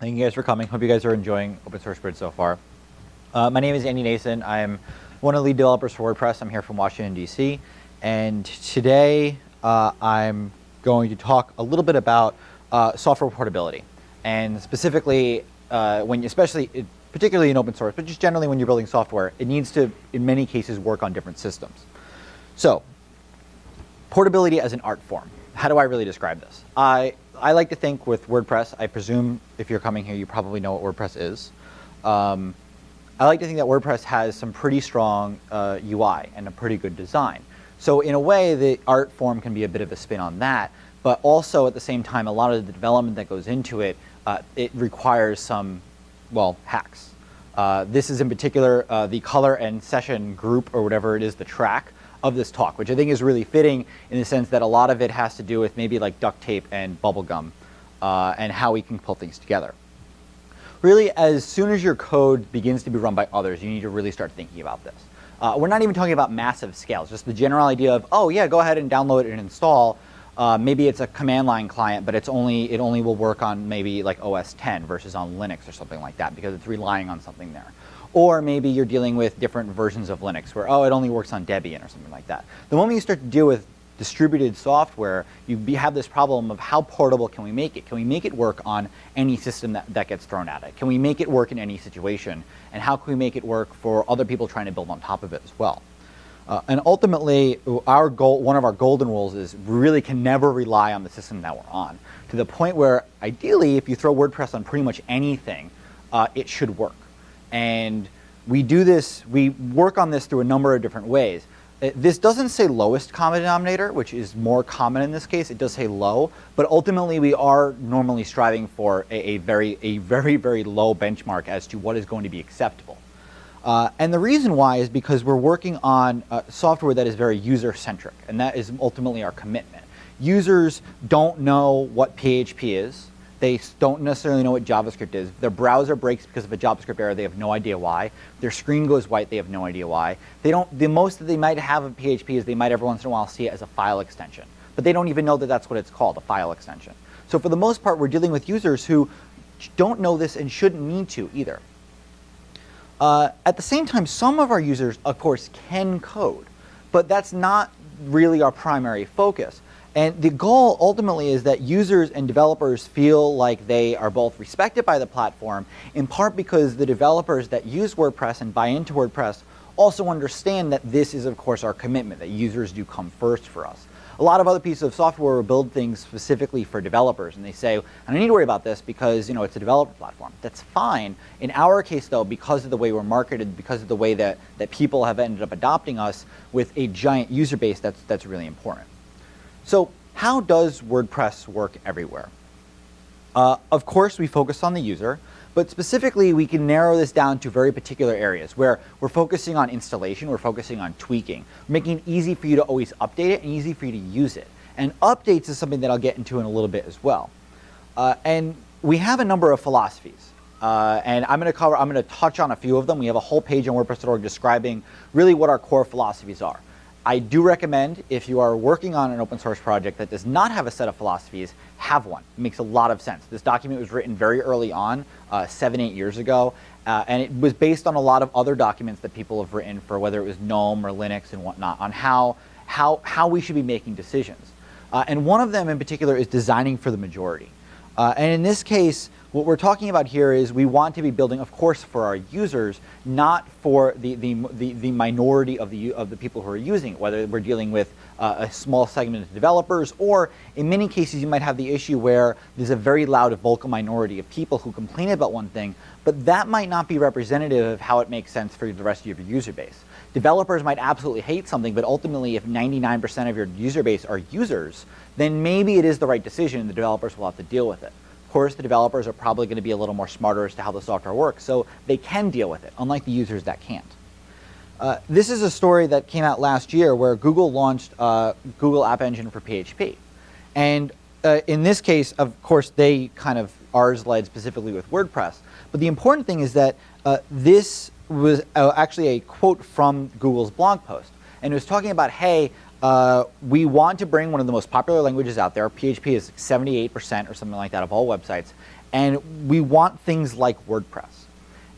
Thank you guys for coming. Hope you guys are enjoying Open Source Bridge so far. Uh, my name is Andy Nacin. I'm one of the lead developers for WordPress. I'm here from Washington, D.C. And today uh, I'm going to talk a little bit about uh, software portability. And specifically, uh, when especially, particularly in open source, but just generally when you're building software, it needs to, in many cases, work on different systems. So, portability as an art form. How do I really describe this? I, I like to think with WordPress, I presume if you're coming here, you probably know what WordPress is. Um, I like to think that WordPress has some pretty strong uh, UI and a pretty good design. So in a way, the art form can be a bit of a spin on that, but also at the same time, a lot of the development that goes into it, uh, it requires some, well, hacks. Uh, this is in particular uh, the color and session group or whatever it is, the track of this talk, which I think is really fitting in the sense that a lot of it has to do with maybe like duct tape and bubble gum uh, and how we can pull things together. Really, as soon as your code begins to be run by others, you need to really start thinking about this. Uh, we're not even talking about massive scales, just the general idea of, oh yeah, go ahead and download and install. Uh, maybe it's a command line client, but it's only it only will work on maybe like OS 10 versus on Linux or something like that because it's relying on something there. Or maybe you're dealing with different versions of Linux where, oh, it only works on Debian or something like that. The moment you start to deal with distributed software, you be, have this problem of how portable can we make it? Can we make it work on any system that, that gets thrown at it? Can we make it work in any situation? And how can we make it work for other people trying to build on top of it as well? Uh, and ultimately, our goal, one of our golden rules is we really can never rely on the system that we're on. To the point where, ideally, if you throw WordPress on pretty much anything, uh, it should work. And we do this, we work on this through a number of different ways. Uh, this doesn't say lowest common denominator, which is more common in this case. It does say low, but ultimately we are normally striving for a, a very, a very, very low benchmark as to what is going to be acceptable. Uh, and the reason why is because we're working on uh, software that is very user-centric, and that is ultimately our commitment. Users don't know what PHP is. They don't necessarily know what JavaScript is. Their browser breaks because of a JavaScript error. They have no idea why. Their screen goes white. They have no idea why. They don't. The most that they might have of PHP is they might every once in a while see it as a file extension, but they don't even know that that's what it's called, a file extension. So for the most part, we're dealing with users who don't know this and shouldn't need to either. Uh, at the same time, some of our users, of course, can code, but that's not really our primary focus. And the goal ultimately is that users and developers feel like they are both respected by the platform, in part because the developers that use WordPress and buy into WordPress also understand that this is, of course, our commitment, that users do come first for us. A lot of other pieces of software will build things specifically for developers, and they say, I don't need to worry about this because you know it's a developer platform. That's fine. In our case, though, because of the way we're marketed, because of the way that, that people have ended up adopting us with a giant user base, that's, that's really important. So how does WordPress work everywhere? Uh, of course, we focus on the user, but specifically, we can narrow this down to very particular areas where we're focusing on installation, we're focusing on tweaking, making it easy for you to always update it and easy for you to use it. And updates is something that I'll get into in a little bit as well. Uh, and we have a number of philosophies. Uh, and I'm going to cover, I'm going to touch on a few of them. We have a whole page on WordPress.org describing really what our core philosophies are. I do recommend if you are working on an open source project that does not have a set of philosophies, have one. It makes a lot of sense. This document was written very early on, uh, seven, eight years ago, uh, and it was based on a lot of other documents that people have written for whether it was GNOME or Linux and whatnot on how, how, how we should be making decisions. Uh, and one of them in particular is designing for the majority. Uh, and in this case, what we're talking about here is we want to be building, of course, for our users, not for the, the, the, the minority of the, of the people who are using it, whether we're dealing with uh, a small segment of developers, or in many cases you might have the issue where there's a very loud vocal minority of people who complain about one thing, but that might not be representative of how it makes sense for the rest of your user base. Developers might absolutely hate something, but ultimately if 99% of your user base are users, then maybe it is the right decision and the developers will have to deal with it. Of course, the developers are probably going to be a little more smarter as to how the software works, so they can deal with it, unlike the users that can't. Uh, this is a story that came out last year where Google launched uh, Google App Engine for PHP. And uh, in this case, of course, they kind of ours led specifically with WordPress. But the important thing is that uh, this was uh, actually a quote from Google's blog post. And it was talking about, hey, uh, we want to bring one of the most popular languages out there. PHP is 78% or something like that of all websites. And we want things like WordPress.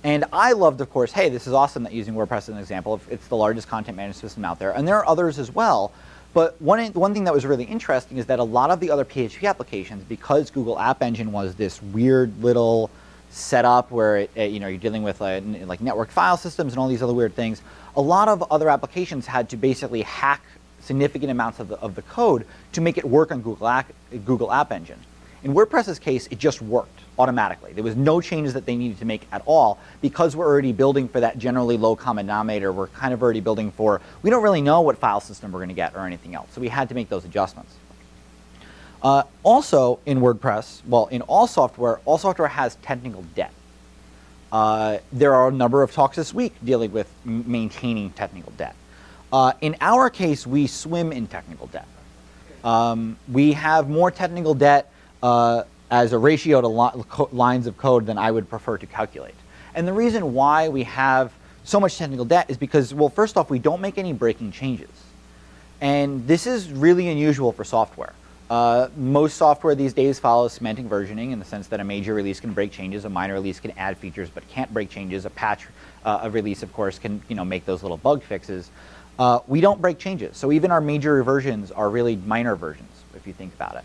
And I loved, of course, hey, this is awesome that using WordPress as an example. It's the largest content management system out there. And there are others as well. But one, one thing that was really interesting is that a lot of the other PHP applications, because Google App Engine was this weird little setup where it, it, you know, you're dealing with uh, like network file systems and all these other weird things, a lot of other applications had to basically hack significant amounts of the, of the code to make it work on Google App, Google App Engine. In WordPress's case, it just worked automatically. There was no changes that they needed to make at all because we're already building for that generally low common denominator. We're kind of already building for, we don't really know what file system we're going to get or anything else. So we had to make those adjustments. Uh, also in WordPress, well, in all software, all software has technical debt. Uh, there are a number of talks this week dealing with maintaining technical debt. Uh, in our case, we swim in technical debt. Um, we have more technical debt uh, as a ratio to li lines of code than I would prefer to calculate. And the reason why we have so much technical debt is because, well, first off, we don't make any breaking changes. And this is really unusual for software. Uh, most software these days follows semantic versioning in the sense that a major release can break changes, a minor release can add features but can't break changes, a patch, uh, a release of course can you know, make those little bug fixes. Uh, we don't break changes, so even our major versions are really minor versions if you think about it.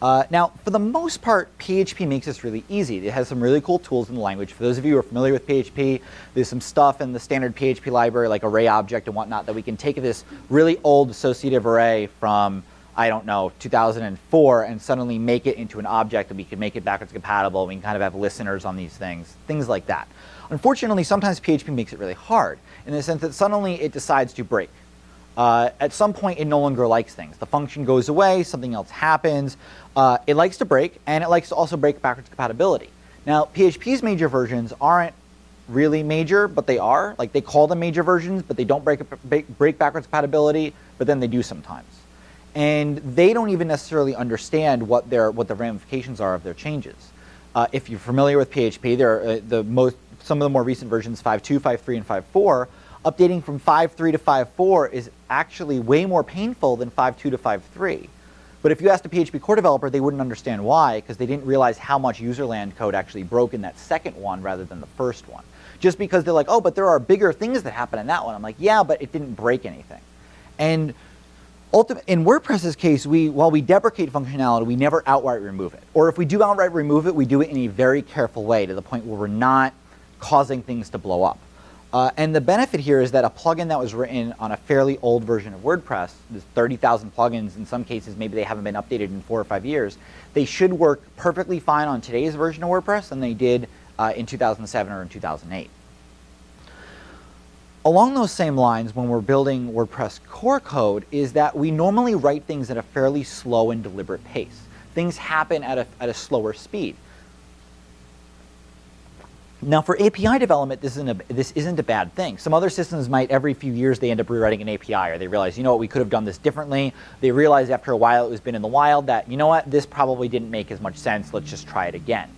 Uh, now, for the most part, PHP makes this really easy. It has some really cool tools in the language. For those of you who are familiar with PHP, there's some stuff in the standard PHP library, like array object and whatnot, that we can take this really old associative array from I don't know, 2004 and suddenly make it into an object that we can make it backwards compatible. We can kind of have listeners on these things, things like that. Unfortunately, sometimes PHP makes it really hard in the sense that suddenly it decides to break. Uh, at some point, it no longer likes things. The function goes away, something else happens. Uh, it likes to break, and it likes to also break backwards compatibility. Now, PHP's major versions aren't really major, but they are. Like, they call them major versions, but they don't break, break backwards compatibility, but then they do sometimes and they don't even necessarily understand what their what the ramifications are of their changes. Uh, if you're familiar with PHP, there are uh, the most some of the more recent versions 5.2, 5.3, and 5.4. Updating from 5.3 to 5.4 is actually way more painful than 5.2 to 5.3. But if you asked a PHP core developer, they wouldn't understand why, because they didn't realize how much userland code actually broke in that second one rather than the first one. Just because they're like, oh, but there are bigger things that happen in that one. I'm like, yeah, but it didn't break anything. And in WordPress's case, we, while we deprecate functionality, we never outright remove it. Or if we do outright remove it, we do it in a very careful way to the point where we're not causing things to blow up. Uh, and the benefit here is that a plugin that was written on a fairly old version of WordPress, there's 30,000 plugins, in some cases maybe they haven't been updated in four or five years, they should work perfectly fine on today's version of WordPress than they did uh, in 2007 or in 2008. Along those same lines, when we're building WordPress core code, is that we normally write things at a fairly slow and deliberate pace. Things happen at a, at a slower speed. Now for API development, this isn't, a, this isn't a bad thing. Some other systems might, every few years, they end up rewriting an API, or they realize, you know what, we could have done this differently. They realize after a while it was been in the wild that, you know what, this probably didn't make as much sense, let's just try it again.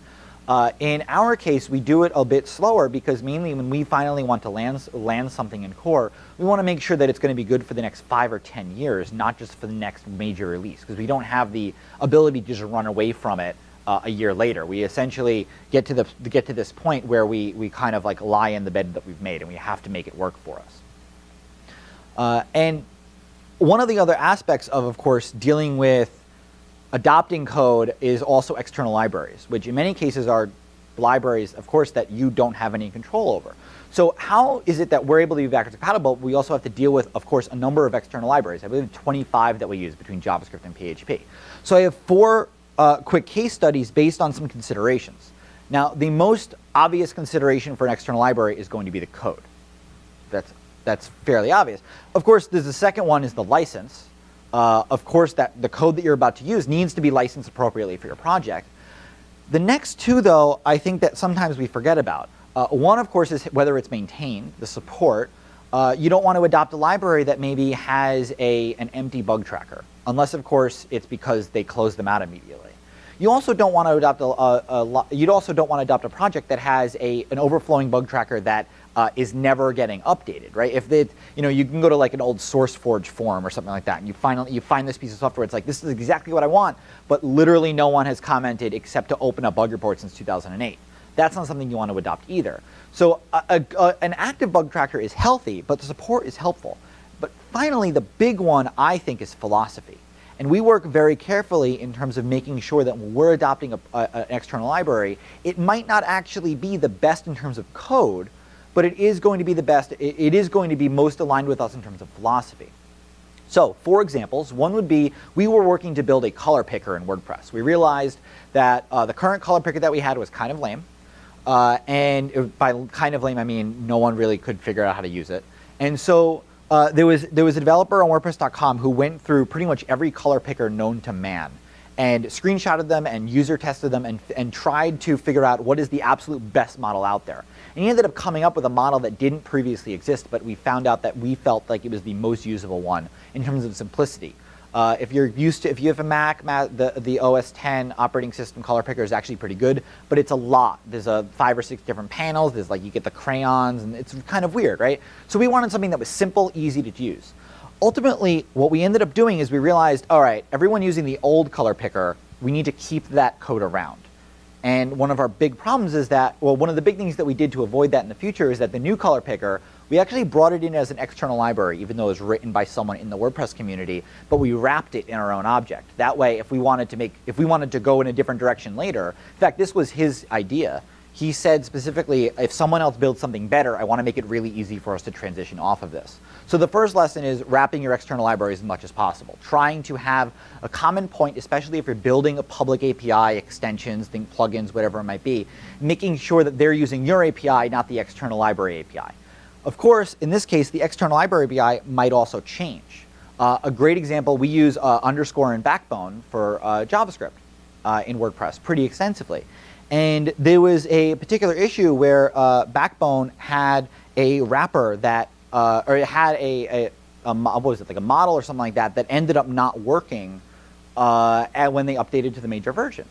Uh, in our case, we do it a bit slower because mainly when we finally want to land, land something in core, we want to make sure that it's going to be good for the next five or 10 years, not just for the next major release, because we don't have the ability to just run away from it uh, a year later. We essentially get to, the, get to this point where we, we kind of like lie in the bed that we've made and we have to make it work for us. Uh, and one of the other aspects of, of course, dealing with adopting code is also external libraries, which in many cases are libraries, of course, that you don't have any control over. So how is it that we're able to be backwards compatible? We also have to deal with, of course, a number of external libraries. I believe 25 that we use between JavaScript and PHP. So I have four uh, quick case studies based on some considerations. Now, the most obvious consideration for an external library is going to be the code. That's, that's fairly obvious. Of course, there's the second one is the license uh, of course that the code that you're about to use needs to be licensed appropriately for your project. The next two though, I think that sometimes we forget about. Uh, one of course is whether it's maintained, the support. Uh, you don't want to adopt a library that maybe has a, an empty bug tracker, unless of course it's because they close them out immediately. You also don't want to adopt a, a, a you also don't want to adopt a project that has a, an overflowing bug tracker that uh, is never getting updated, right? If they, you know, you can go to like an old SourceForge forum or something like that, and you find you find this piece of software. It's like this is exactly what I want, but literally no one has commented except to open up bug reports since 2008. That's not something you want to adopt either. So a, a, a, an active bug tracker is healthy, but the support is helpful. But finally, the big one I think is philosophy. And we work very carefully in terms of making sure that when we're adopting an external library, it might not actually be the best in terms of code, but it is going to be the best, it, it is going to be most aligned with us in terms of philosophy. So, for examples, one would be we were working to build a color picker in WordPress. We realized that uh, the current color picker that we had was kind of lame. Uh, and by kind of lame, I mean no one really could figure out how to use it. And so uh, there, was, there was a developer on WordPress.com who went through pretty much every color picker known to man and screenshotted them and user tested them and, and tried to figure out what is the absolute best model out there. And he ended up coming up with a model that didn't previously exist, but we found out that we felt like it was the most usable one in terms of simplicity. Uh, if you're used to, if you have a Mac, the, the OS 10 operating system color picker is actually pretty good, but it's a lot. There's a five or six different panels. There's like, you get the crayons and it's kind of weird, right? So we wanted something that was simple, easy to use. Ultimately, what we ended up doing is we realized, all right, everyone using the old color picker, we need to keep that code around. And one of our big problems is that, well, one of the big things that we did to avoid that in the future is that the new color picker, we actually brought it in as an external library, even though it was written by someone in the WordPress community, but we wrapped it in our own object. That way, if we wanted to make, if we wanted to go in a different direction later, in fact, this was his idea. He said specifically, if someone else builds something better, I want to make it really easy for us to transition off of this. So the first lesson is wrapping your external libraries as much as possible. Trying to have a common point, especially if you're building a public API, extensions, think plugins, whatever it might be, making sure that they're using your API, not the external library API. Of course, in this case, the external library API might also change. Uh, a great example, we use uh, underscore and backbone for uh, JavaScript uh, in WordPress pretty extensively. And there was a particular issue where uh, Backbone had a wrapper that uh, or it had a, a, a, what was it, like a model or something like that that ended up not working when they updated to the major version.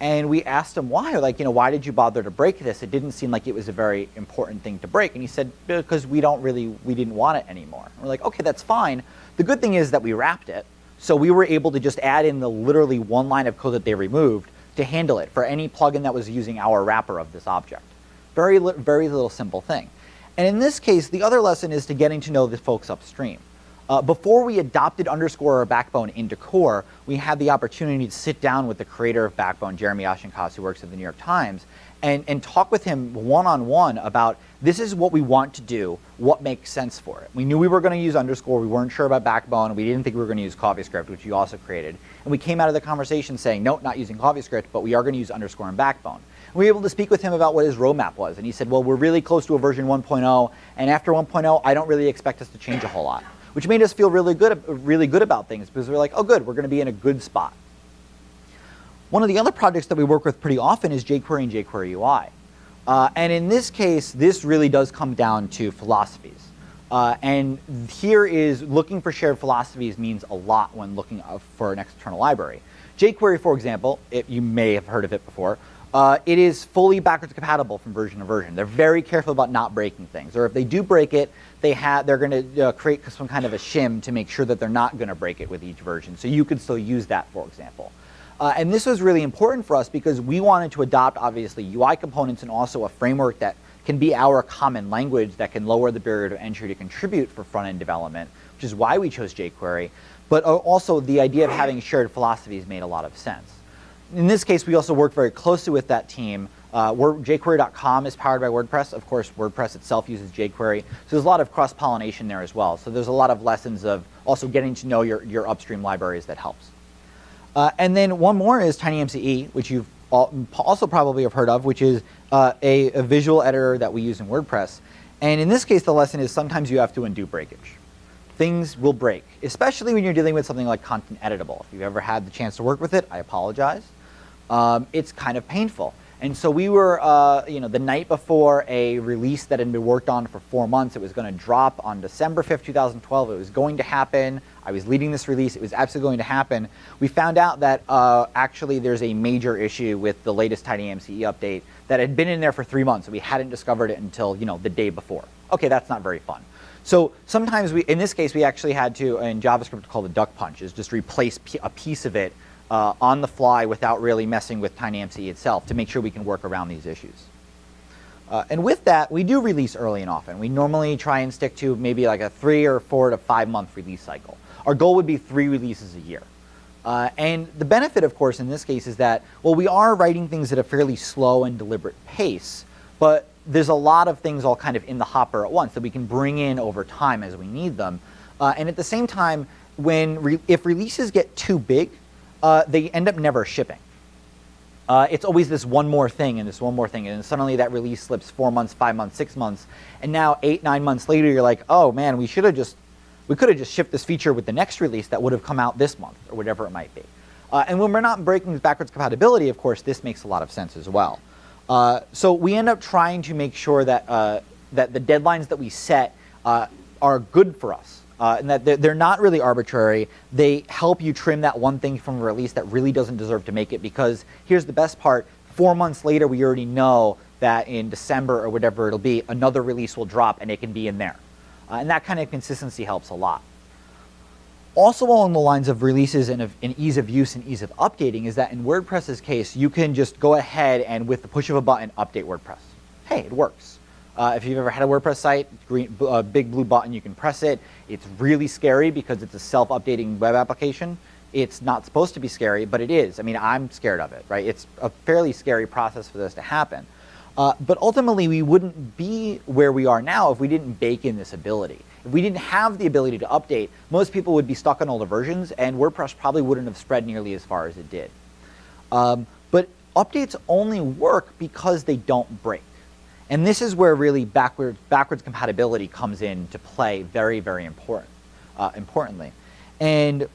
And we asked him why, like, you know, why did you bother to break this? It didn't seem like it was a very important thing to break. And he said, because we don't really, we didn't want it anymore. And we're like, okay, that's fine. The good thing is that we wrapped it. So we were able to just add in the literally one line of code that they removed to handle it for any plugin that was using our wrapper of this object. Very, very little simple thing. And in this case, the other lesson is to getting to know the folks upstream. Uh, before we adopted Underscore or Backbone into core, we had the opportunity to sit down with the creator of Backbone, Jeremy Ashkenas, who works at the New York Times, and, and talk with him one-on-one -on -one about this is what we want to do, what makes sense for it. We knew we were going to use Underscore, we weren't sure about Backbone, we didn't think we were going to use CoffeeScript, which you also created. And we came out of the conversation saying, no, not using CoffeeScript, but we are going to use Underscore and Backbone we were able to speak with him about what his roadmap was. And he said, well, we're really close to a version 1.0, and after 1.0, I don't really expect us to change a whole lot, which made us feel really good, really good about things because we're like, oh, good, we're going to be in a good spot. One of the other projects that we work with pretty often is jQuery and jQuery UI. Uh, and in this case, this really does come down to philosophies. Uh, and here is looking for shared philosophies means a lot when looking for an external library. jQuery, for example, it, you may have heard of it before, uh, it is fully backwards compatible from version to version. They're very careful about not breaking things. Or if they do break it, they have, they're going to uh, create some kind of a shim to make sure that they're not going to break it with each version. So you could still use that, for example. Uh, and this was really important for us because we wanted to adopt, obviously, UI components and also a framework that can be our common language that can lower the barrier to entry to contribute for front-end development, which is why we chose jQuery. But uh, also the idea of having shared philosophies made a lot of sense in this case, we also work very closely with that team. Uh, jQuery.com is powered by WordPress. Of course, WordPress itself uses jQuery. So there's a lot of cross-pollination there as well. So there's a lot of lessons of also getting to know your, your upstream libraries that helps. Uh, and then one more is TinyMCE, which you've also probably have heard of, which is uh, a, a visual editor that we use in WordPress. And in this case, the lesson is sometimes you have to undo breakage things will break, especially when you're dealing with something like content editable. If you've ever had the chance to work with it, I apologize um, it's kind of painful. And so we were, uh, you know, the night before a release that had been worked on for four months, it was going to drop on December 5th, 2012. It was going to happen. I was leading this release. It was absolutely going to happen. We found out that uh, actually there's a major issue with the latest Tiny TinyMCE update that had been in there for three months. We hadn't discovered it until you know the day before. Okay, that's not very fun. So sometimes we, in this case, we actually had to, in JavaScript called the duck punch, is just replace a piece of it uh, on the fly without really messing with TinyMCE itself to make sure we can work around these issues. Uh, and with that, we do release early and often. We normally try and stick to maybe like a three or four to five month release cycle. Our goal would be three releases a year. Uh, and the benefit, of course, in this case is that, well, we are writing things at a fairly slow and deliberate pace, but there's a lot of things all kind of in the hopper at once that we can bring in over time as we need them. Uh, and at the same time, when re if releases get too big, uh, they end up never shipping. Uh, it's always this one more thing and this one more thing, and suddenly that release slips four months, five months, six months, and now eight, nine months later, you're like, oh man, we should have just, we could have just shipped this feature with the next release that would have come out this month or whatever it might be. Uh, and when we're not breaking backwards compatibility, of course, this makes a lot of sense as well. Uh, so we end up trying to make sure that, uh, that the deadlines that we set uh, are good for us. Uh, and that they're, they're, not really arbitrary. They help you trim that one thing from a release that really doesn't deserve to make it because here's the best part, four months later we already know that in December or whatever it'll be, another release will drop and it can be in there. Uh, and that kind of consistency helps a lot. Also along the lines of releases and, of, and ease of use and ease of updating is that in WordPress's case, you can just go ahead and with the push of a button, update WordPress. Hey, it works. Uh, if you've ever had a WordPress site, green, uh, big blue button, you can press it. It's really scary because it's a self-updating web application. It's not supposed to be scary, but it is. I mean, I'm scared of it, right? It's a fairly scary process for this to happen. Uh, but ultimately, we wouldn't be where we are now if we didn't bake in this ability. If we didn't have the ability to update, most people would be stuck on older versions, and WordPress probably wouldn't have spread nearly as far as it did. Um, but updates only work because they don't break. And this is where really backward, backwards compatibility comes in to play very, very important, uh, importantly. And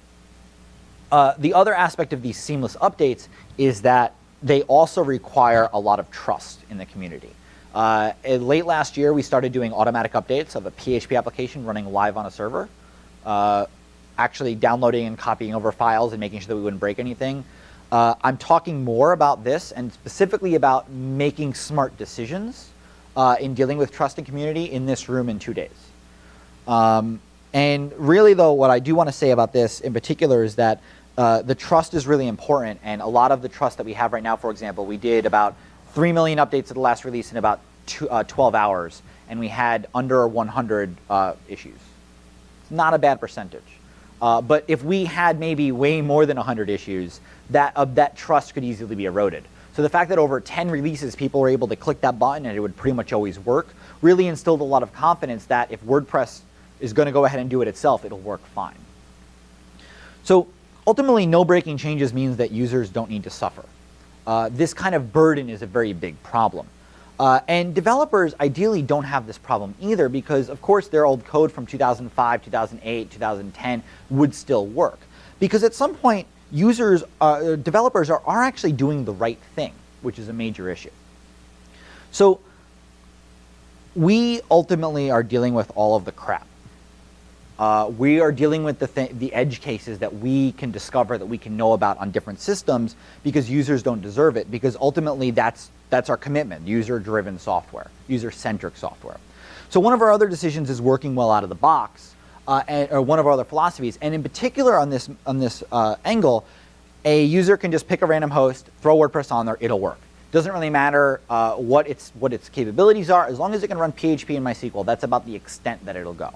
uh, the other aspect of these seamless updates is that they also require a lot of trust in the community. Uh, late last year, we started doing automatic updates of a PHP application running live on a server, uh, actually downloading and copying over files and making sure that we wouldn't break anything. Uh, I'm talking more about this and specifically about making smart decisions uh, in dealing with trust and community in this room in two days. Um, and really, though, what I do want to say about this in particular is that uh, the trust is really important, and a lot of the trust that we have right now, for example, we did about 3 million updates to the last release in about two, uh, 12 hours, and we had under 100 uh, issues. It's not a bad percentage. Uh, but if we had maybe way more than 100 issues, that, that trust could easily be eroded. So the fact that over 10 releases people were able to click that button and it would pretty much always work really instilled a lot of confidence that if WordPress is going to go ahead and do it itself, it'll work fine. So ultimately, no breaking changes means that users don't need to suffer. Uh, this kind of burden is a very big problem. Uh, and developers ideally don't have this problem either because, of course, their old code from 2005, 2008, 2010 would still work. Because at some point, users, uh, developers are, are actually doing the right thing, which is a major issue. So we ultimately are dealing with all of the crap. Uh, we are dealing with the, th the edge cases that we can discover, that we can know about on different systems because users don't deserve it because ultimately that's, that's our commitment, user-driven software, user-centric software. So one of our other decisions is working well out of the box uh, and, or one of our other philosophies. And in particular on this, on this uh, angle, a user can just pick a random host, throw WordPress on there, it'll work. Doesn't really matter uh, what, its, what its capabilities are, as long as it can run PHP and MySQL, that's about the extent that it'll go.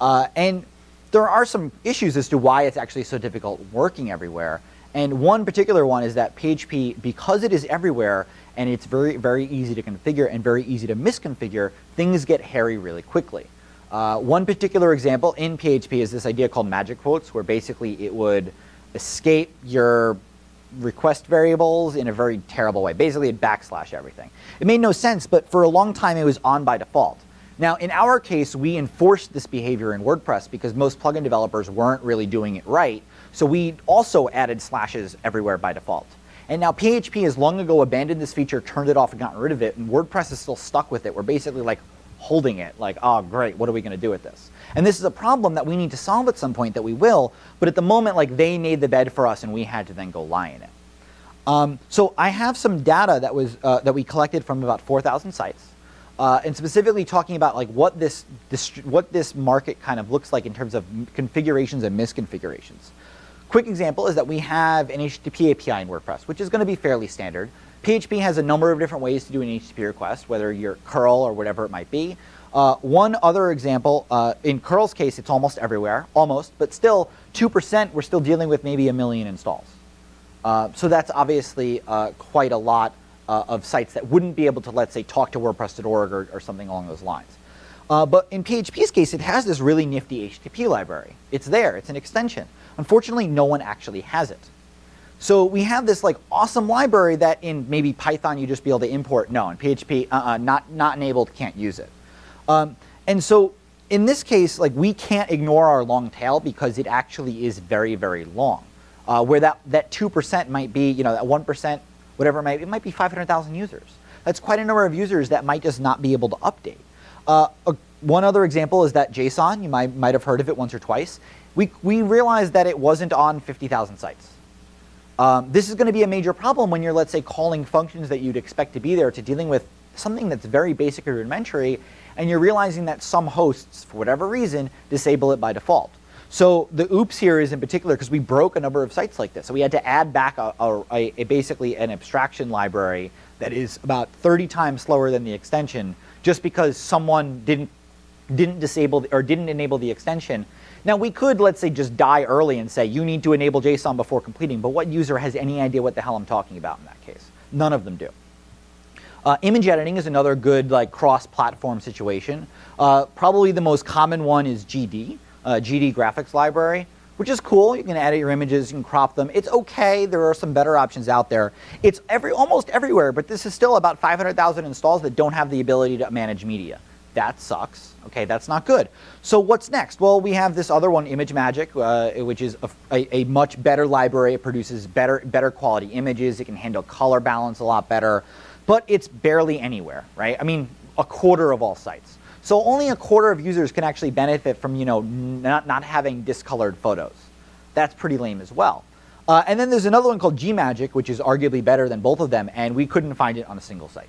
Uh, and there are some issues as to why it's actually so difficult working everywhere. And one particular one is that PHP, because it is everywhere and it's very, very easy to configure and very easy to misconfigure, things get hairy really quickly. Uh, one particular example in PHP is this idea called magic quotes, where basically it would escape your request variables in a very terrible way. Basically, it backslash everything. It made no sense, but for a long time it was on by default. Now, in our case, we enforced this behavior in WordPress because most plugin developers weren't really doing it right. So we also added slashes everywhere by default. And now PHP has long ago abandoned this feature, turned it off, and gotten rid of it, and WordPress is still stuck with it. We're basically like, holding it like, oh, great, what are we going to do with this? And this is a problem that we need to solve at some point that we will, but at the moment, like they made the bed for us and we had to then go lie in it. Um, so I have some data that was uh, that we collected from about 4,000 sites, uh, and specifically talking about like what this, this what this market kind of looks like in terms of configurations and misconfigurations. Quick example is that we have an HTTP API in WordPress, which is going to be fairly standard. PHP has a number of different ways to do an HTTP request, whether you're curl or whatever it might be. Uh, one other example, uh, in curl's case, it's almost everywhere, almost, but still 2%, we're still dealing with maybe a million installs. Uh, so that's obviously uh, quite a lot uh, of sites that wouldn't be able to, let's say, talk to WordPress.org or, or something along those lines. Uh, but in PHP's case, it has this really nifty HTTP library. It's there, it's an extension. Unfortunately, no one actually has it. So we have this like awesome library that in maybe Python you just be able to import. No, in PHP, uh-uh, not, not enabled, can't use it. Um, and so in this case, like we can't ignore our long tail because it actually is very, very long. Uh, where that, that 2% might be, you know, that 1%, whatever it might be, it might be 500,000 users. That's quite a number of users that might just not be able to update. Uh, a, one other example is that JSON, you might, might have heard of it once or twice. We, we realized that it wasn't on 50,000 sites. Um, this is going to be a major problem when you're, let's say, calling functions that you'd expect to be there to dealing with something that's very basic or rudimentary, and you're realizing that some hosts, for whatever reason, disable it by default. So the oops here is in particular because we broke a number of sites like this. So we had to add back a, a, a, basically an abstraction library that is about 30 times slower than the extension just because someone didn't didn't disable or didn't enable the extension now we could, let's say, just die early and say, you need to enable JSON before completing, but what user has any idea what the hell I'm talking about in that case? None of them do. Uh, image editing is another good like cross-platform situation. Uh, probably the most common one is GD, uh, GD graphics library, which is cool. You can edit your images, you can crop them. It's okay. There are some better options out there. It's every almost everywhere, but this is still about 500,000 installs that don't have the ability to manage media. That sucks. Okay, that's not good. So what's next? Well, we have this other one, ImageMagick, uh, which is a, a, a, much better library. It produces better, better quality images. It can handle color balance a lot better, but it's barely anywhere, right? I mean, a quarter of all sites. So only a quarter of users can actually benefit from, you know, not, not having discolored photos. That's pretty lame as well. Uh, and then there's another one called GMagick, which is arguably better than both of them, and we couldn't find it on a single site.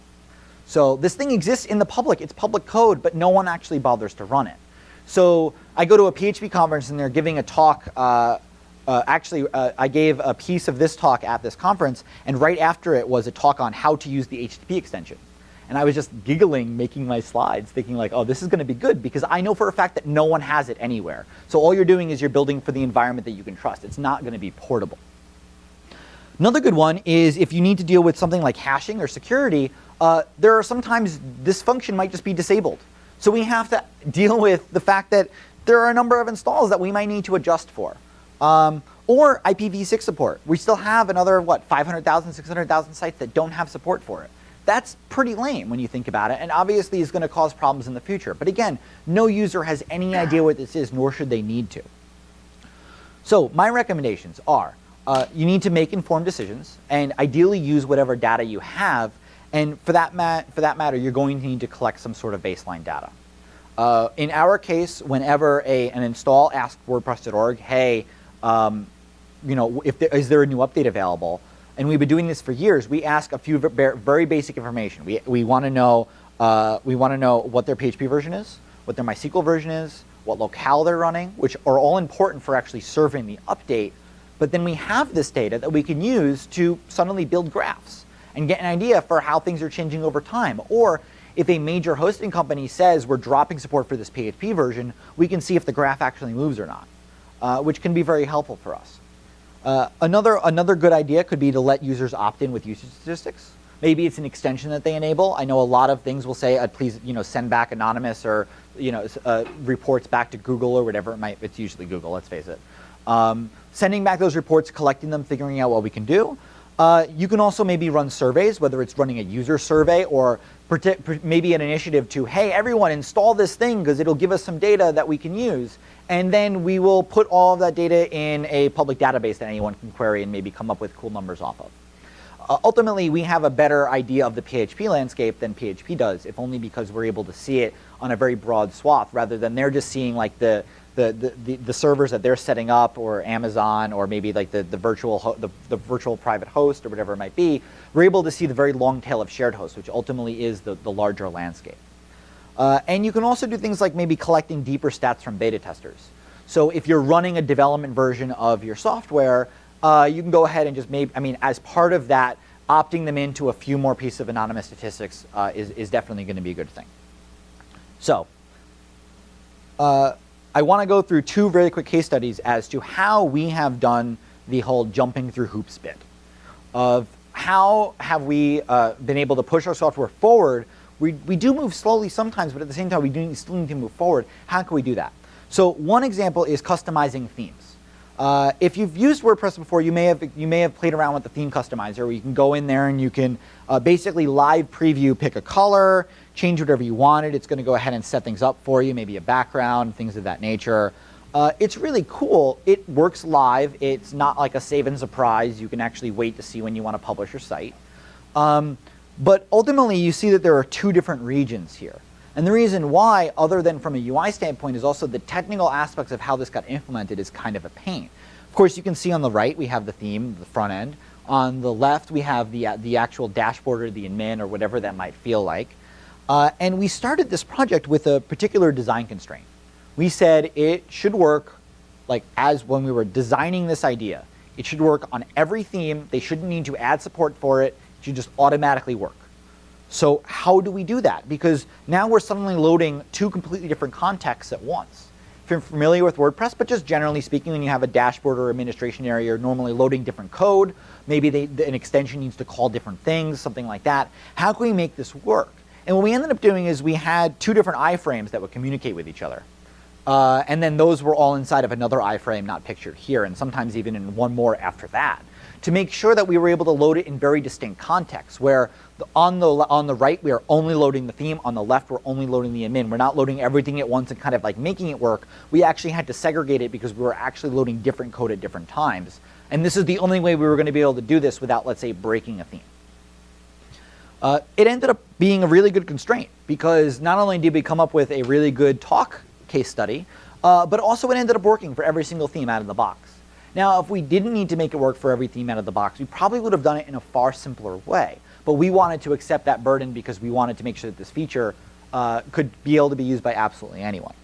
So this thing exists in the public. It's public code, but no one actually bothers to run it. So I go to a PHP conference and they're giving a talk. Uh, uh, actually, uh, I gave a piece of this talk at this conference, and right after it was a talk on how to use the HTTP extension. And I was just giggling, making my slides, thinking like, oh, this is going to be good because I know for a fact that no one has it anywhere. So all you're doing is you're building for the environment that you can trust. It's not going to be portable. Another good one is if you need to deal with something like hashing or security, uh, there are sometimes this function might just be disabled. So we have to deal with the fact that there are a number of installs that we might need to adjust for. Um, or IPv6 support. We still have another, what, 500,000, 600,000 sites that don't have support for it. That's pretty lame when you think about it, and obviously is going to cause problems in the future. But again, no user has any idea what this is, nor should they need to. So my recommendations are, uh, you need to make informed decisions, and ideally use whatever data you have and for that, for that matter, you're going to need to collect some sort of baseline data. Uh, in our case, whenever a, an install asks WordPress.org, hey, um, you know, if there, is there a new update available? And we've been doing this for years. We ask a few very basic information. We, we want to know uh, we want to know what their PHP version is, what their MySQL version is, what locale they're running, which are all important for actually serving the update. But then we have this data that we can use to suddenly build graphs and get an idea for how things are changing over time. Or if a major hosting company says we're dropping support for this PHP version, we can see if the graph actually moves or not, uh, which can be very helpful for us. Uh, another, another good idea could be to let users opt in with usage statistics. Maybe it's an extension that they enable. I know a lot of things will say, uh, please you know, send back anonymous or you know, uh, reports back to Google or whatever it might, it's usually Google, let's face it. Um, sending back those reports, collecting them, figuring out what we can do. Uh, you can also maybe run surveys, whether it's running a user survey or maybe an initiative to, hey, everyone install this thing because it'll give us some data that we can use. And then we will put all of that data in a public database that anyone can query and maybe come up with cool numbers off of. Uh, ultimately, we have a better idea of the PHP landscape than PHP does, if only because we're able to see it on a very broad swath rather than they're just seeing like the, the, the, the, servers that they're setting up or Amazon or maybe like the, the, virtual the, the virtual private host or whatever it might be, we're able to see the very long tail of shared hosts, which ultimately is the, the larger landscape. Uh, and you can also do things like maybe collecting deeper stats from beta testers. So if you're running a development version of your software, uh, you can go ahead and just maybe, I mean, as part of that, opting them into a few more pieces of anonymous statistics uh, is, is definitely going to be a good thing. So, uh, I want to go through two very quick case studies as to how we have done the whole jumping through hoops bit of how have we uh, been able to push our software forward. We, we do move slowly sometimes, but at the same time, we do still need to move forward. How can we do that? So one example is customizing themes. Uh, if you've used WordPress before, you may have you may have played around with the theme customizer, where you can go in there and you can uh, basically live preview, pick a color, change whatever you wanted. It's going to go ahead and set things up for you, maybe a background, things of that nature. Uh, it's really cool. It works live. It's not like a save and surprise. You can actually wait to see when you want to publish your site. Um, but ultimately, you see that there are two different regions here. And the reason why, other than from a UI standpoint, is also the technical aspects of how this got implemented is kind of a pain. Of course, you can see on the right, we have the theme, the front end. On the left, we have the, uh, the actual dashboard or the admin or whatever that might feel like. Uh, and we started this project with a particular design constraint. We said it should work like as when we were designing this idea. It should work on every theme. They shouldn't need to add support for it. It should just automatically work. So how do we do that? Because now we're suddenly loading two completely different contexts at once. If you're familiar with WordPress, but just generally speaking, when you have a dashboard or administration area, you're normally loading different code. Maybe they, an extension needs to call different things, something like that. How can we make this work? And what we ended up doing is we had two different iframes that would communicate with each other. Uh, and then those were all inside of another iframe not pictured here, and sometimes even in one more after that to make sure that we were able to load it in very distinct contexts, where on, the, on the right, we are only loading the theme. On the left, we're only loading the admin. We're not loading everything at once and kind of like making it work. We actually had to segregate it because we were actually loading different code at different times. And this is the only way we were going to be able to do this without, let's say, breaking a theme. Uh, it ended up being a really good constraint because not only did we come up with a really good talk case study, uh, but also it ended up working for every single theme out of the box. Now, if we didn't need to make it work for every theme out of the box, we probably would have done it in a far simpler way. But we wanted to accept that burden because we wanted to make sure that this feature uh, could be able to be used by absolutely anyone.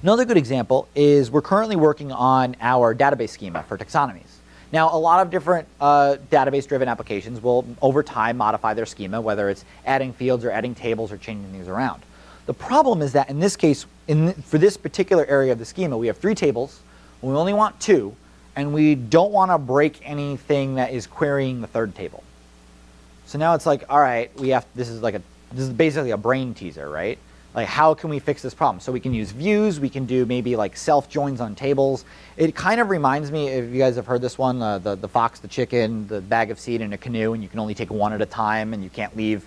Another good example is we're currently working on our database schema for taxonomies. Now, a lot of different uh, database-driven applications will, over time, modify their schema, whether it's adding fields or adding tables or changing things around. The problem is that in this case, in, for this particular area of the schema, we have three tables, we only want two, and we don't want to break anything that is querying the third table. So now it's like, all right, we have, this is like a, this is basically a brain teaser, right? Like how can we fix this problem? So we can use views, we can do maybe like self joins on tables. It kind of reminds me, if you guys have heard this one, uh, the, the fox, the chicken, the bag of seed in a canoe, and you can only take one at a time and you can't leave,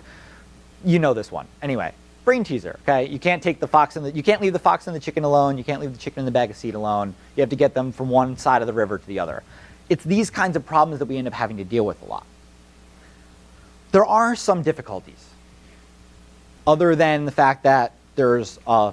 you know this one. Anyway, brain teaser, okay? You can't take the fox and the, you can't leave the fox and the chicken alone. You can't leave the chicken and the bag of seed alone. You have to get them from one side of the river to the other. It's these kinds of problems that we end up having to deal with a lot. There are some difficulties, other than the fact that there's a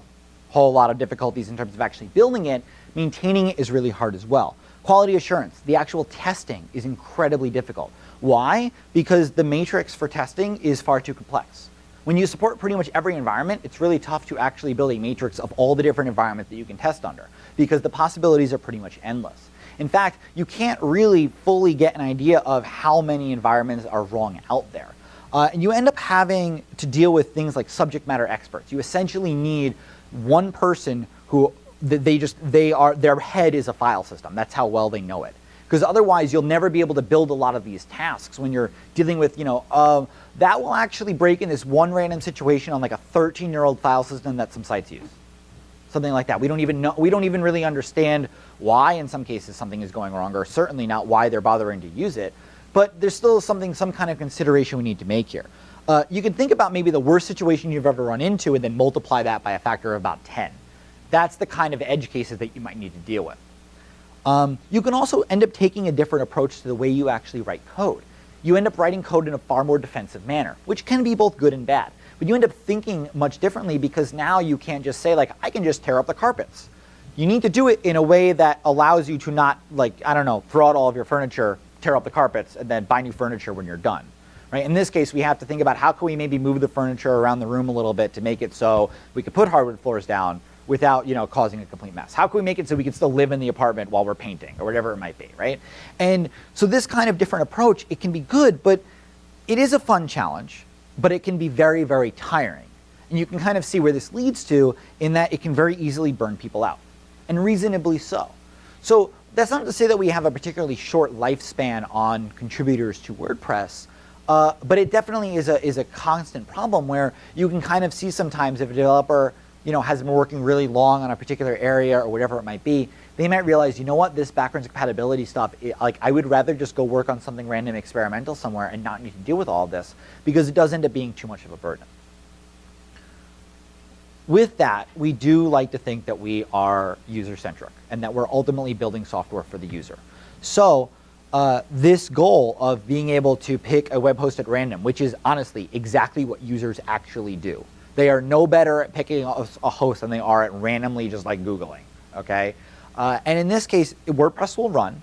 whole lot of difficulties in terms of actually building it, maintaining it is really hard as well. Quality assurance, the actual testing is incredibly difficult. Why? Because the matrix for testing is far too complex. When you support pretty much every environment, it's really tough to actually build a matrix of all the different environments that you can test under because the possibilities are pretty much endless. In fact, you can't really fully get an idea of how many environments are wrong out there. Uh, and you end up having to deal with things like subject matter experts. You essentially need one person who they just they are their head is a file system. That's how well they know it because otherwise you'll never be able to build a lot of these tasks when you're dealing with, you know, uh, that will actually break in this one random situation on like a 13 year old file system that some sites use. Something like that. We don't even know, we don't even really understand why in some cases something is going wrong or certainly not why they're bothering to use it. But there's still something, some kind of consideration we need to make here. Uh, you can think about maybe the worst situation you've ever run into and then multiply that by a factor of about 10. That's the kind of edge cases that you might need to deal with. Um, you can also end up taking a different approach to the way you actually write code. You end up writing code in a far more defensive manner, which can be both good and bad. But you end up thinking much differently because now you can't just say like, I can just tear up the carpets. You need to do it in a way that allows you to not like, I don't know, throw out all of your furniture, tear up the carpets, and then buy new furniture when you're done. Right? In this case, we have to think about how can we maybe move the furniture around the room a little bit to make it so we could put hardwood floors down without you know causing a complete mess? How can we make it so we can still live in the apartment while we're painting or whatever it might be, right? And so this kind of different approach, it can be good, but it is a fun challenge, but it can be very, very tiring. And you can kind of see where this leads to in that it can very easily burn people out, and reasonably so. So that's not to say that we have a particularly short lifespan on contributors to WordPress, uh, but it definitely is a, is a constant problem where you can kind of see sometimes if a developer you know, has been working really long on a particular area or whatever it might be, they might realize, you know what, this backwards compatibility stuff, it, like I would rather just go work on something random experimental somewhere and not need to deal with all this because it does end up being too much of a burden. With that, we do like to think that we are user-centric and that we're ultimately building software for the user. So uh, this goal of being able to pick a web host at random, which is honestly exactly what users actually do. They are no better at picking a, host than they are at randomly just like Googling, okay? Uh, and in this case, WordPress will run,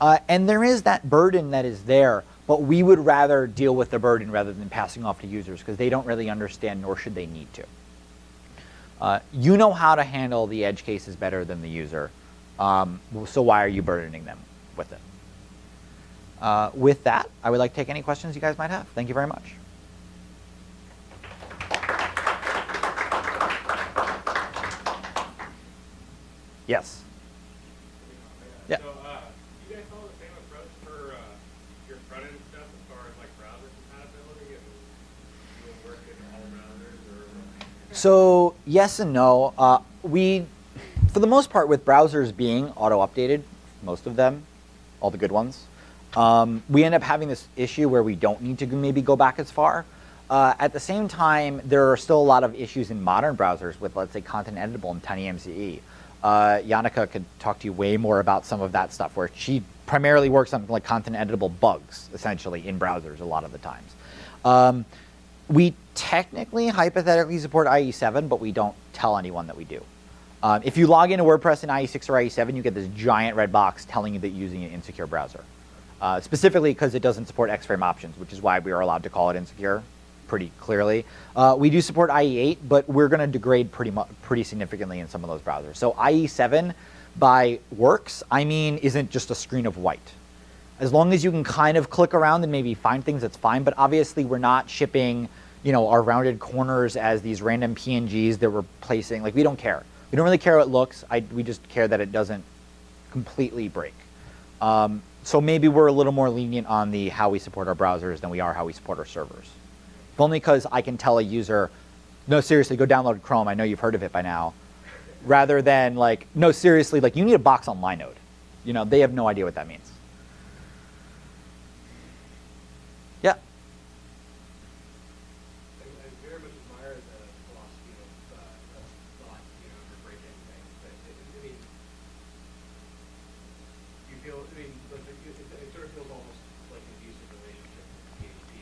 uh, and there is that burden that is there, but we would rather deal with the burden rather than passing off to users because they don't really understand nor should they need to. Uh, you know how to handle the edge cases better than the user, um, so why are you burdening them with it? Uh, with that, I would like to take any questions you guys might have. Thank you very much. Yes. Yeah. So, uh, you guys follow the same approach for uh, your front end stuff as far as like browser compatibility and doing work in all browsers or? So yes and no. Uh, we, for the most part, with browsers being auto-updated, most of them, all the good ones, um, we end up having this issue where we don't need to maybe go back as far. Uh, at the same time, there are still a lot of issues in modern browsers with, let's say, content editable and TinyMCE. Uh, Yannicka could talk to you way more about some of that stuff where she primarily works on like content editable bugs, essentially, in browsers a lot of the times. Um, we technically, hypothetically support IE7, but we don't tell anyone that we do. Um, if you log into WordPress in IE6 or IE7, you get this giant red box telling you that you're using an insecure browser. Uh, specifically because it doesn't support X-Frame options, which is why we are allowed to call it insecure pretty clearly. Uh, we do support IE8, but we're going to degrade pretty pretty significantly in some of those browsers. So IE7 by works, I mean, isn't just a screen of white. As long as you can kind of click around and maybe find things, that's fine. But obviously, we're not shipping, you know, our rounded corners as these random PNGs that we're placing. Like, we don't care. We don't really care how it looks. I, we just care that it doesn't completely break. Um, so maybe we're a little more lenient on the how we support our browsers than we are how we support our servers only because I can tell a user, no, seriously, go download Chrome. I know you've heard of it by now. Rather than like, no, seriously, like you need a box on Linode. You know, they have no idea what that means.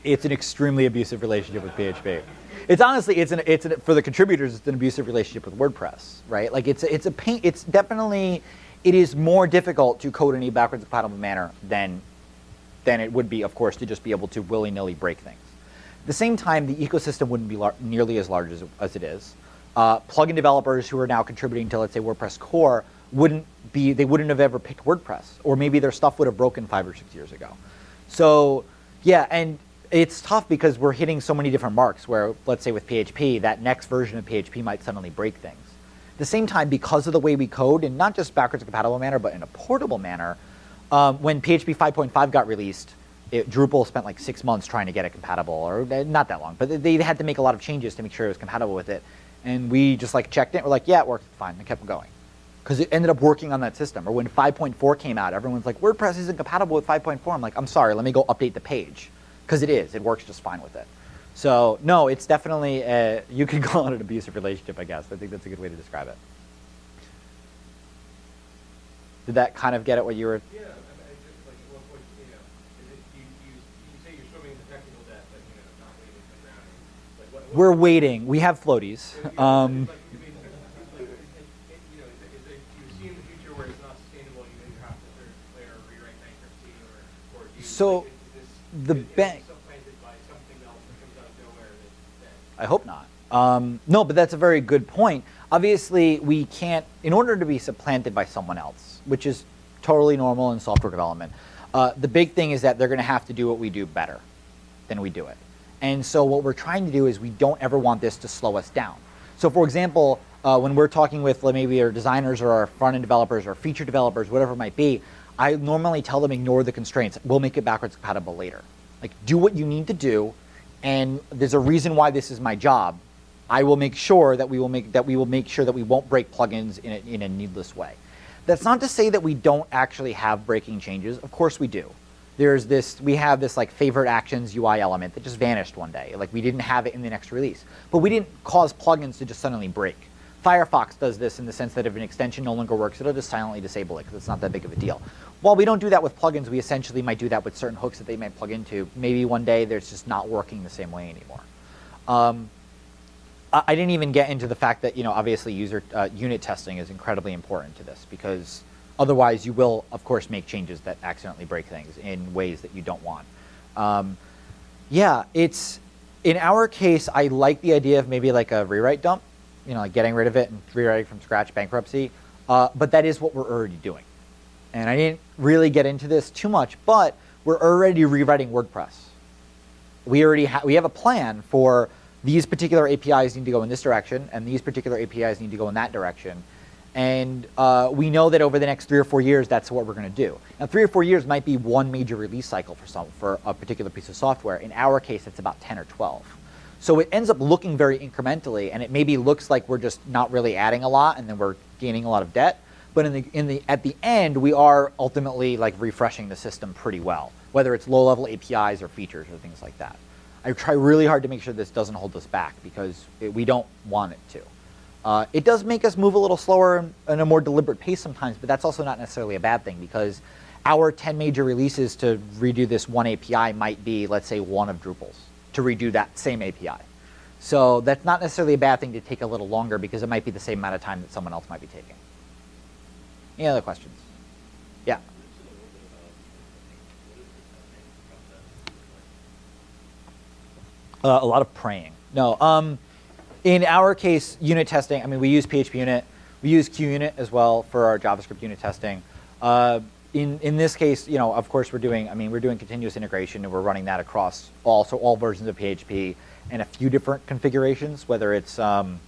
It's an extremely abusive relationship with PHP. It's honestly, it's an, it's an, for the contributors, it's an abusive relationship with WordPress, right? Like it's, it's a pain, it's definitely, it is more difficult to code in a backwards compatible manner than, than it would be, of course, to just be able to willy-nilly break things. At the same time, the ecosystem wouldn't be nearly as large as, as it is. Uh, plugin developers who are now contributing to, let's say, WordPress core wouldn't be, they wouldn't have ever picked WordPress, or maybe their stuff would have broken five or six years ago. So, yeah, and it's tough because we're hitting so many different marks where, let's say with PHP, that next version of PHP might suddenly break things. At the same time, because of the way we code, in not just backwards compatible manner, but in a portable manner, um, when PHP 5.5 got released, it, Drupal spent like six months trying to get it compatible, or uh, not that long, but they had to make a lot of changes to make sure it was compatible with it. And we just like checked it, we're like, yeah, it works fine, and kept going. Because it ended up working on that system. Or when 5.4 came out, everyone's like, WordPress isn't compatible with 5.4. I'm like, I'm sorry, let me go update the page because it is. It works just fine with it. So no, it's definitely, a, you could call it an abusive relationship, I guess. I think that's a good way to describe it. Did that kind of get at what you were? Yeah, I mean, just like at one point, you know, it, you, you, you say you're swimming in the technical debt, but you know, not leaving the grounding. Like what, We're waiting. We have floaties. Um, But, I mean, like, it- it- you know, is it, you see in the future where it's not sustainable, you either have to declare or rewrite bankruptcy, or, or do you? So, like, is this- the bank- I hope not. Um, no, but that's a very good point. Obviously, we can't, in order to be supplanted by someone else, which is totally normal in software development, uh, the big thing is that they're going to have to do what we do better than we do it. And so, what we're trying to do is we don't ever want this to slow us down. So, for example, uh, when we're talking with maybe our designers or our front end developers or feature developers, whatever it might be, I normally tell them ignore the constraints. We'll make it backwards compatible later. Like, do what you need to do, and there's a reason why this is my job. I will make sure that we will make that we will make sure that we won't break plugins in a, in a needless way. That's not to say that we don't actually have breaking changes. Of course we do. There's this we have this like favorite actions UI element that just vanished one day. Like we didn't have it in the next release, but we didn't cause plugins to just suddenly break. Firefox does this in the sense that if an extension no longer works, it'll just silently disable it because it's not that big of a deal. While we don't do that with plugins, we essentially might do that with certain hooks that they might plug into. Maybe one day there's just not working the same way anymore. Um, I I didn't even get into the fact that you know obviously user uh, unit testing is incredibly important to this because otherwise you will of course make changes that accidentally break things in ways that you don't want. Um, yeah, it's in our case I like the idea of maybe like a rewrite dump, you know, like getting rid of it and rewriting from scratch bankruptcy, uh, but that is what we're already doing. And I didn't really get into this too much, but we're already rewriting WordPress we already ha- we have a plan for these particular APIs need to go in this direction, and these particular APIs need to go in that direction. And uh, we know that over the next three or four years, that's what we're going to do. Now, three or four years might be one major release cycle for some for a particular piece of software. In our case, it's about ten or twelve. So it ends up looking very incrementally, and it maybe looks like we're just not really adding a lot, and then we're gaining a lot of debt. But in the in the at the end, we are ultimately like refreshing the system pretty well, whether it's low-level APIs or features or things like that. I try really hard to make sure this doesn't hold us back because it, we don't want it to. Uh, it does make us move a little slower and in a more deliberate pace sometimes, but that's also not necessarily a bad thing because our 10 major releases to redo this one API might be, let's say, one of Drupal's to redo that same API. So that's not necessarily a bad thing to take a little longer because it might be the same amount of time that someone else might be taking. Any other questions? Yeah. Uh, a lot of praying. No. Um, in our case, unit testing, I mean, we use PHP unit. We use QUnit as well for our JavaScript unit testing. Uh, in, in this case, you know, of course, we're doing, I mean, we're doing continuous integration and we're running that across all, so all versions of PHP and a few different configurations, whether it's um,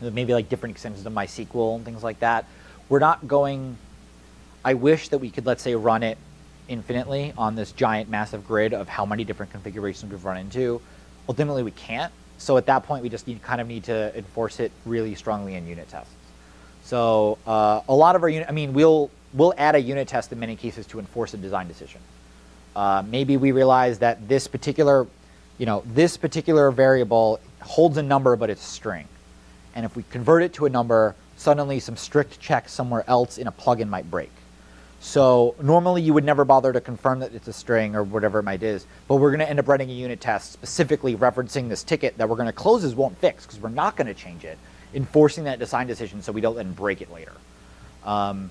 maybe like different extensions of MySQL and things like that. We're not going, I wish that we could, let's say, run it infinitely on this giant massive grid of how many different configurations we've run into. Ultimately, we can't. So at that point, we just need, kind of need to enforce it really strongly in unit tests. So uh, a lot of our unit, I mean, we'll we'll add a unit test in many cases to enforce a design decision. Uh, maybe we realize that this particular, you know, this particular variable holds a number, but it's a string. And if we convert it to a number, suddenly some strict check somewhere else in a plugin might break. So normally you would never bother to confirm that it's a string or whatever it might is, but we're going to end up writing a unit test specifically referencing this ticket that we're going to close as won't fix because we're not going to change it, enforcing that design decision so we don't then break it later. Um,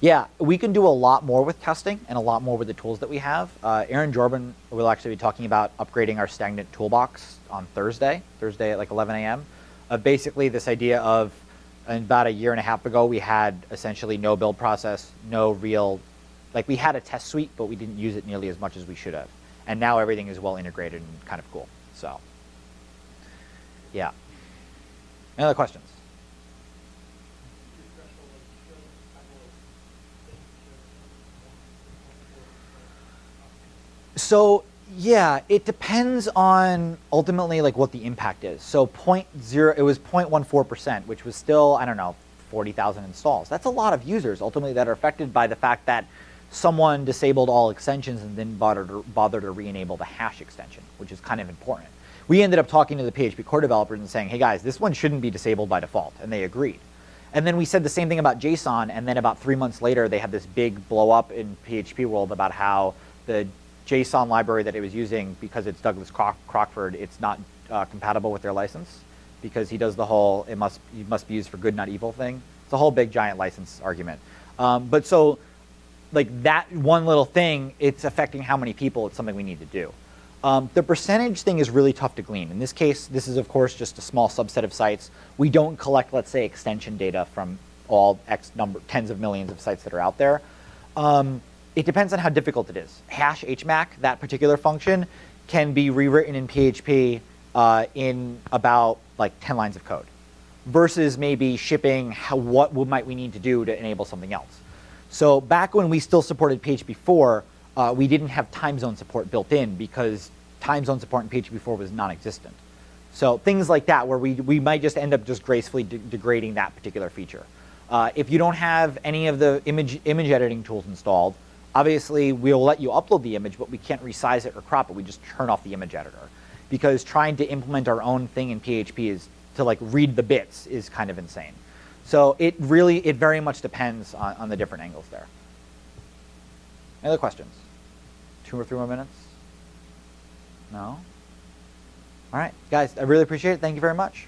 yeah, we can do a lot more with testing and a lot more with the tools that we have. Uh, Aaron Jorbin will actually be talking about upgrading our stagnant toolbox on Thursday, Thursday at like 11 a.m. Uh, basically, this idea of about a year and a half ago, we had essentially no build process, no real, like we had a test suite, but we didn't use it nearly as much as we should have. And now everything is well integrated and kind of cool. So, yeah. Any other questions? So yeah, it depends on ultimately like what the impact is. So point zero, it was 0.14 percent, which was still I don't know 40,000 installs. That's a lot of users ultimately that are affected by the fact that someone disabled all extensions and then bothered to, bother to re-enable the hash extension, which is kind of important. We ended up talking to the PHP core developers and saying, hey guys, this one shouldn't be disabled by default, and they agreed. And then we said the same thing about JSON, and then about three months later, they had this big blow up in PHP world about how the JSON library that it was using, because it's Douglas Croc- Crockford, it's not uh, compatible with their license because he does the whole it must it must be used for good, not evil thing. It's a whole big giant license argument. Um, but so like that one little thing, it's affecting how many people. It's something we need to do. Um, the percentage thing is really tough to glean. In this case, this is of course just a small subset of sites. We don't collect, let's say, extension data from all X number, tens of millions of sites that are out there. Um, it depends on how difficult it is. Hash HMAC, that particular function, can be rewritten in PHP uh, in about like 10 lines of code, versus maybe shipping how, what might we need to do to enable something else. So back when we still supported PHP 4, uh, we didn't have time zone support built in because time zone support in PHP 4 was non-existent. So things like that where we, we might just end up just gracefully de- degrading that particular feature. Uh, if you don't have any of the image, image editing tools installed, obviously we'll let you upload the image, but we can't resize it or crop it. We just turn off the image editor. Because trying to implement our own thing in PHP is to like read the bits is kind of insane. So it really, it very much depends on, on the different angles there. Any other questions? Two or three more minutes? No? All right, guys, I really appreciate it. Thank you very much.